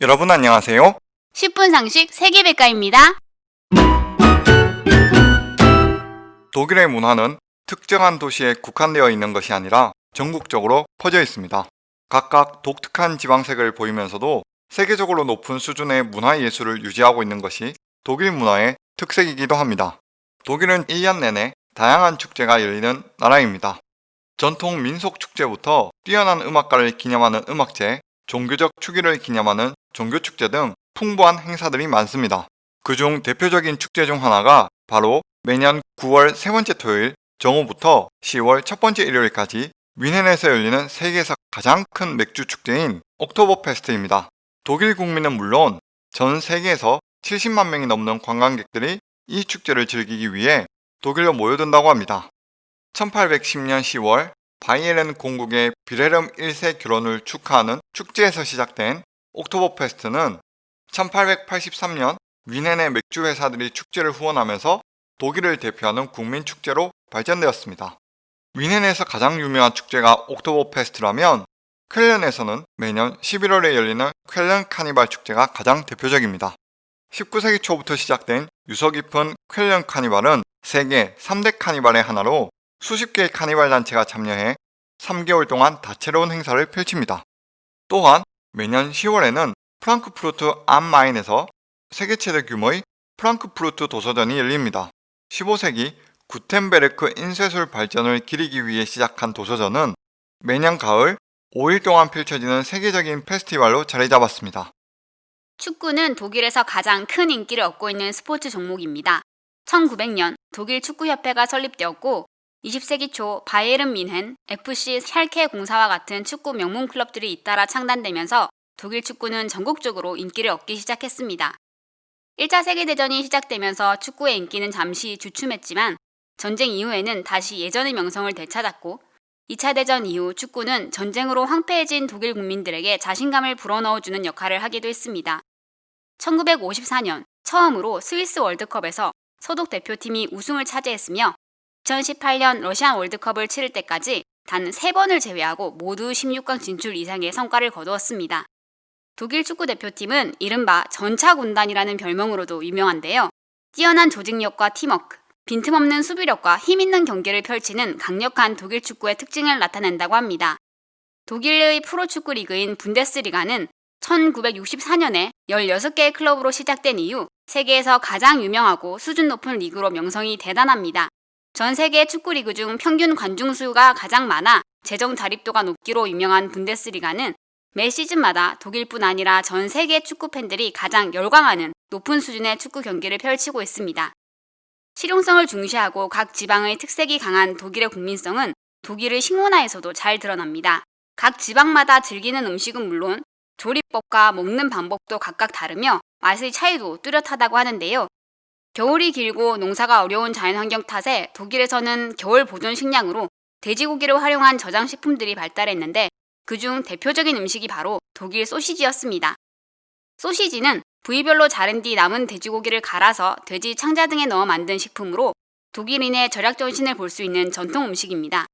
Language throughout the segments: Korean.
여러분 안녕하세요. 10분 상식 세계백과입니다. 독일의 문화는 특정한 도시에 국한되어 있는 것이 아니라 전국적으로 퍼져 있습니다. 각각 독특한 지방색을 보이면서도 세계적으로 높은 수준의 문화예술을 유지하고 있는 것이 독일 문화의 특색이기도 합니다. 독일은 1년 내내 다양한 축제가 열리는 나라입니다. 전통 민속 축제부터 뛰어난 음악가를 기념하는 음악제, 종교적 축일을 기념하는 종교축제 등 풍부한 행사들이 많습니다. 그중 대표적인 축제 중 하나가 바로 매년 9월 세 번째 토요일 정오부터 10월 첫 번째 일요일까지 뮌헨에서 열리는 세계에서 가장 큰 맥주 축제인 옥토버 페스트입니다. 독일 국민은 물론 전 세계에서 70만 명이 넘는 관광객들이 이 축제를 즐기기 위해 독일로 모여든다고 합니다. 1810년 10월 바이에른 공국의 빌헬름 1세 결혼을 축하하는 축제에서 시작된 옥토버 페스트는 1883년 뮌헨의 맥주 회사들이 축제를 후원하면서 독일을 대표하는 국민 축제로 발전되었습니다. 뮌헨에서 가장 유명한 축제가 옥토버 페스트라면 쾰른에서는 매년 11월에 열리는 쾰른 카니발 축제가 가장 대표적입니다. 19세기 초부터 시작된 유서 깊은 쾰른 카니발은 세계 3대 카니발의 하나로 수십 개의 카니발 단체가 참여해 3개월 동안 다채로운 행사를 펼칩니다. 또한 매년 10월에는 프랑크푸르트 암마인에서 세계 최대 규모의 프랑크푸르트 도서전이 열립니다. 15세기 구텐베르크 인쇄술 발전을 기리기 위해 시작한 도서전은 매년 가을 5일 동안 펼쳐지는 세계적인 페스티벌로 자리 잡았습니다. 축구는 독일에서 가장 큰 인기를 얻고 있는 스포츠 종목입니다. 1900년 독일 축구협회가 설립되었고 20세기 초 바이에른 민헨, FC 샬케 공사와 같은 축구 명문 클럽들이 잇따라 창단되면서 독일 축구는 전국적으로 인기를 얻기 시작했습니다. 1차 세계대전이 시작되면서 축구의 인기는 잠시 주춤했지만 전쟁 이후에는 다시 예전의 명성을 되찾았고 2차 대전 이후 축구는 전쟁으로 황폐해진 독일 국민들에게 자신감을 불어넣어주는 역할을 하기도 했습니다. 1954년 처음으로 스위스 월드컵에서 소독 대표팀이 우승을 차지했으며 2018년 러시안 월드컵을 치를 때까지 단 3번을 제외하고 모두 16강 진출 이상의 성과를 거두었습니다. 독일 축구 대표팀은 이른바 전차군단이라는 별명으로도 유명한데요. 뛰어난 조직력과 팀워크, 빈틈없는 수비력과 힘있는 경기를 펼치는 강력한 독일 축구의 특징을 나타낸다고 합니다. 독일의 프로축구 리그인 분데스리가는 1964년에 16개의 클럽으로 시작된 이후 세계에서 가장 유명하고 수준 높은 리그로 명성이 대단합니다. 전 세계 축구 리그 중 평균 관중 수가 가장 많아 재정 자립도가 높기로 유명한 분데스리가는 매 시즌마다 독일뿐 아니라 전 세계 축구 팬들이 가장 열광하는 높은 수준의 축구 경기를 펼치고 있습니다. 실용성을 중시하고 각 지방의 특색이 강한 독일의 국민성은 독일의 식문화에서도 잘 드러납니다. 각 지방마다 즐기는 음식은 물론 조리법과 먹는 방법도 각각 다르며 맛의 차이도 뚜렷하다고 하는데요. 겨울이 길고 농사가 어려운 자연환경 탓에 독일에서는 겨울 보존 식량으로 돼지고기를 활용한 저장식품들이 발달했는데 그중 대표적인 음식이 바로 독일 소시지였습니다. 소시지는 부위별로 자른 뒤 남은 돼지고기를 갈아서 돼지 창자 등에 넣어 만든 식품으로 독일인의 절약 정신을 볼 수 있는 전통 음식입니다.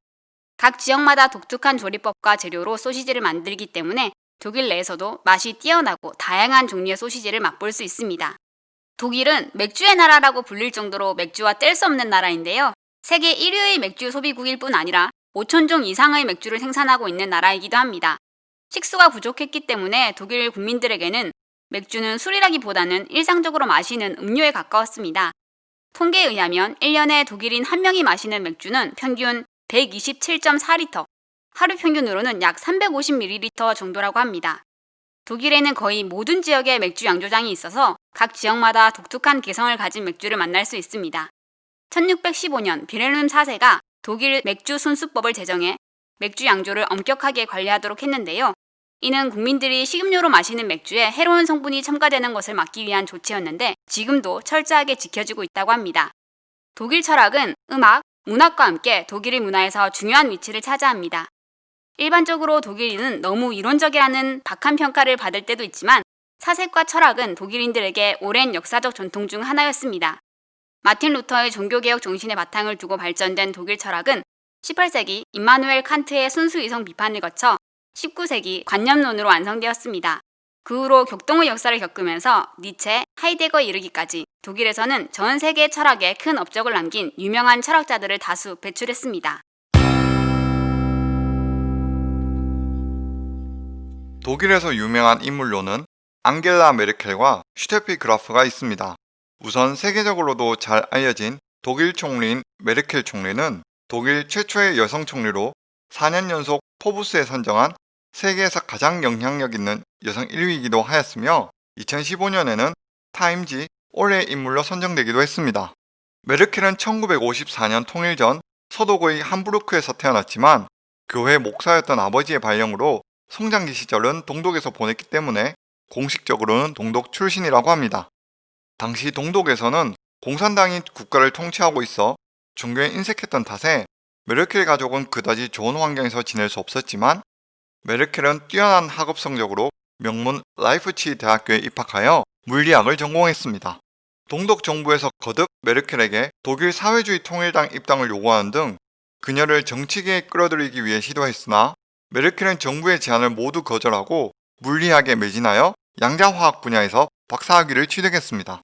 각 지역마다 독특한 조리법과 재료로 소시지를 만들기 때문에 독일 내에서도 맛이 뛰어나고 다양한 종류의 소시지를 맛볼 수 있습니다. 독일은 맥주의 나라라고 불릴 정도로 맥주와 뗄 수 없는 나라인데요. 세계 1위의 맥주 소비국일 뿐 아니라 5천종 이상의 맥주를 생산하고 있는 나라이기도 합니다. 식수가 부족했기 때문에 독일 국민들에게는 맥주는 술이라기보다는 일상적으로 마시는 음료에 가까웠습니다. 통계에 의하면 1년에 독일인 한 명이 마시는 맥주는 평균 127.4리터, 하루 평균으로는 약 350ml 정도라고 합니다. 독일에는 거의 모든 지역에 맥주 양조장이 있어서 각 지역마다 독특한 개성을 가진 맥주를 만날 수 있습니다. 1615년 비렐름 4세가 독일 맥주 순수법을 제정해 맥주 양조를 엄격하게 관리하도록 했는데요. 이는 국민들이 식음료로 마시는 맥주에 해로운 성분이 첨가되는 것을 막기 위한 조치였는데 지금도 철저하게 지켜지고 있다고 합니다. 독일 철학은 음악, 문학과 함께 독일의 문화에서 중요한 위치를 차지합니다. 일반적으로 독일인은 너무 이론적이라는 박한 평가를 받을 때도 있지만 사색과 철학은 독일인들에게 오랜 역사적 전통 중 하나였습니다. 마틴 루터의 종교개혁 정신의 바탕을 두고 발전된 독일 철학은 18세기 임마누엘 칸트의 순수 이성 비판을 거쳐 19세기 관념론으로 완성되었습니다. 그 후로 격동의 역사를 겪으면서 니체, 하이데거에 이르기까지 독일에서는 전 세계 철학에 큰 업적을 남긴 유명한 철학자들을 다수 배출했습니다. 독일에서 유명한 인물로는 앙겔라 메르켈과 슈테피 그라프가 있습니다. 우선 세계적으로도 잘 알려진 독일 총리인 메르켈 총리는 독일 최초의 여성 총리로 4년 연속 포브스에 선정한 세계에서 가장 영향력 있는 여성 1위이기도 하였으며 2015년에는 타임지 올해의 인물로 선정되기도 했습니다. 메르켈은 1954년 통일 전 서독의 함부르크에서 태어났지만 교회 목사였던 아버지의 발령으로 성장기 시절은 동독에서 보냈기 때문에 공식적으로는 동독 출신이라고 합니다. 당시 동독에서는 공산당이 국가를 통치하고 있어 종교에 인색했던 탓에 메르켈 가족은 그다지 좋은 환경에서 지낼 수 없었지만 메르켈은 뛰어난 학업 성적으로 명문 라이프치히 대학교에 입학하여 물리학을 전공했습니다. 동독 정부에서 거듭 메르켈에게 독일 사회주의 통일당 입당을 요구하는 등 그녀를 정치계에 끌어들이기 위해 시도했으나 메르켈은 정부의 제안을 모두 거절하고 물리학에 매진하여 양자화학 분야에서 박사학위를 취득했습니다.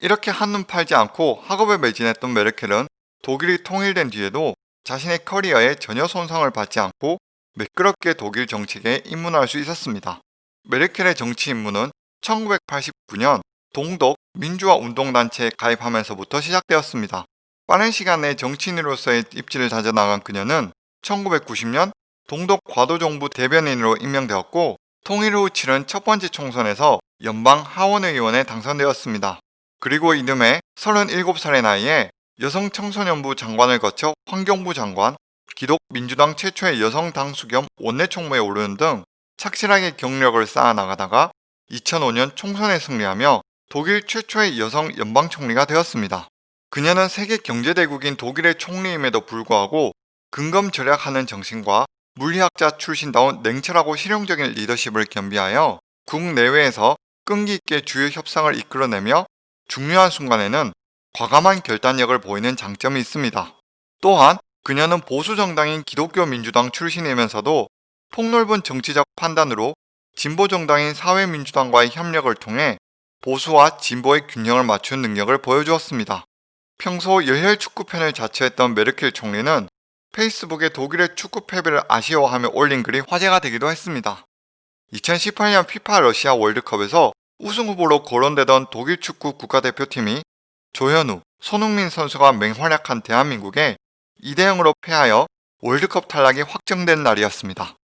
이렇게 한눈 팔지 않고 학업에 매진했던 메르켈은 독일이 통일된 뒤에도 자신의 커리어에 전혀 손상을 받지 않고 매끄럽게 독일 정치계에 입문할 수 있었습니다. 메르켈의 정치 입문은 1989년 동독 민주화 운동단체에 가입하면서부터 시작되었습니다. 빠른 시간 내 정치인으로서의 입지를 다져나간 그녀는 1990년 동독 과도정부 대변인으로 임명되었고 통일 후 치른 첫 번째 총선에서 연방 하원의원에 당선되었습니다. 그리고 이듬해 37살의 나이에 여성 청소년부 장관을 거쳐 환경부 장관, 기독민주당 최초의 여성 당수 겸 원내 총무에 오르는 등 착실하게 경력을 쌓아 나가다가 2005년 총선에 승리하며 독일 최초의 여성 연방총리가 되었습니다. 그녀는 세계 경제대국인 독일의 총리임에도 불구하고 근검 절약하는 정신과 물리학자 출신다운 냉철하고 실용적인 리더십을 겸비하여 국내외에서 끈기 있게 주요 협상을 이끌어내며 중요한 순간에는 과감한 결단력을 보이는 장점이 있습니다. 또한 그녀는 보수 정당인 기독교 민주당 출신이면서도 폭넓은 정치적 판단으로 진보 정당인 사회민주당과의 협력을 통해 보수와 진보의 균형을 맞춘 능력을 보여주었습니다. 평소 열혈 축구팬을 자처했던 메르켈 총리는 페이스북에 독일의 축구 패배를 아쉬워하며 올린 글이 화제가 되기도 했습니다. 2018년 피파 러시아 월드컵에서 우승 후보로 거론되던 독일 축구 국가대표팀이 조현우, 손흥민 선수가 맹활약한 대한민국에 2대0으로 패하여 월드컵 탈락이 확정된 날이었습니다.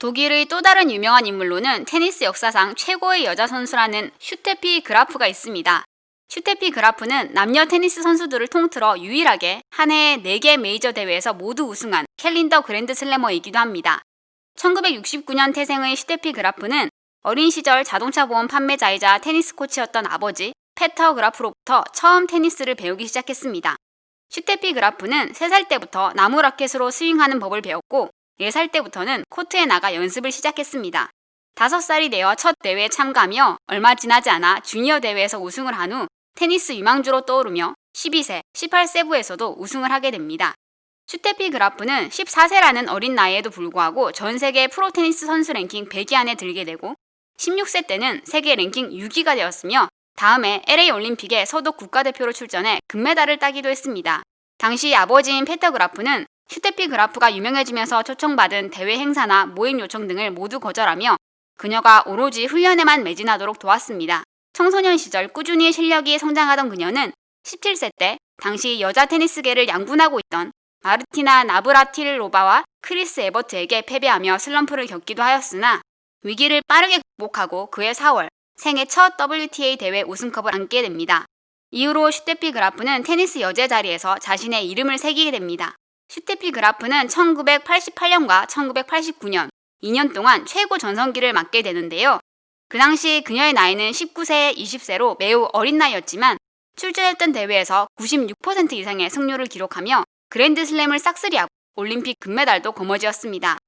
독일의 또 다른 유명한 인물로는 테니스 역사상 최고의 여자 선수라는 슈테피 그라프가 있습니다. 슈테피 그라프는 남녀 테니스 선수들을 통틀어 유일하게 한 해에 4개 메이저 대회에서 모두 우승한 calendar grand slammer이기도 합니다. 1969년 태생의 슈테피 그라프는 어린 시절 자동차 보험 판매자이자 테니스 코치였던 아버지 페터 그라프로부터 처음 테니스를 배우기 시작했습니다. 슈테피 그라프는 3살 때부터 나무 라켓으로 스윙하는 법을 배웠고 4살 때부터는 코트에 나가 연습을 시작했습니다. 5살이 되어 첫 대회에 참가하며 얼마 지나지 않아 주니어 대회에서 우승을 한 후 테니스 유망주로 떠오르며 12세, 18세부에서도 우승을 하게 됩니다. 슈테피 그라프는 14세라는 어린 나이에도 불구하고 전 세계 프로 테니스 선수 랭킹 100위 안에 들게 되고 16세 때는 세계 랭킹 6위가 되었으며 다음에 LA 올림픽에 서독 국가대표로 출전해 금메달을 따기도 했습니다. 당시 아버지인 페터 그라프는 슈테피 그라프가 유명해지면서 초청받은 대회 행사나 모임 요청 등을 모두 거절하며 그녀가 오로지 훈련에만 매진하도록 도왔습니다. 청소년 시절 꾸준히 실력이 성장하던 그녀는 17세 때 당시 여자 테니스계를 양분하고 있던 마르티나 나브라틸로바와 크리스 에버트에게 패배하며 슬럼프를 겪기도 하였으나 위기를 빠르게 극복하고 그해 4월 생애 첫 WTA 대회 우승컵을 안게 됩니다. 이후로 슈테피 그라프는 테니스 여제 자리에서 자신의 이름을 새기게 됩니다. 슈테피 그라프는 1988년과 1989년 2년 동안 최고 전성기를 맞게 되는데요. 그 당시 그녀의 나이는 19세, 20세로 매우 어린 나이였지만 출전했던 대회에서 96% 이상의 승률을 기록하며 그랜드슬램을 싹쓸이하고 올림픽 금메달도 거머쥐었습니다.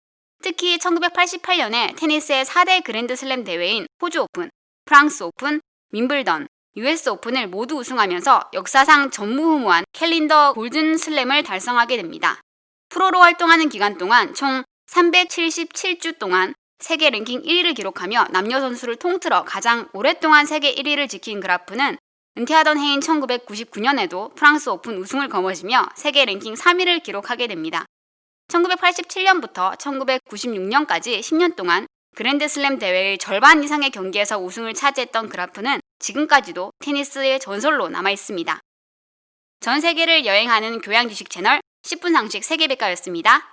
특히 1988년에 테니스의 4대 그랜드슬램 대회인 호주 오픈, 프랑스 오픈, 윈블던, US 오픈을 모두 우승하면서 역사상 전무후무한 calendar golden slam을 달성하게 됩니다. 프로로 활동하는 기간 동안 총 377주 동안 세계 랭킹 1위를 기록하며 남녀 선수를 통틀어 가장 오랫동안 세계 1위를 지킨 그라프는 은퇴하던 해인 1999년에도 프랑스 오픈 우승을 거머쥐며 세계 랭킹 3위를 기록하게 됩니다. 1987년부터 1996년까지 10년 동안 그랜드슬램 대회의 절반 이상의 경기에서 우승을 차지했던 그라프는 지금까지도 테니스의 전설로 남아 있습니다. 전 세계를 여행하는 교양 지식 채널 10분 상식 세계백과였습니다.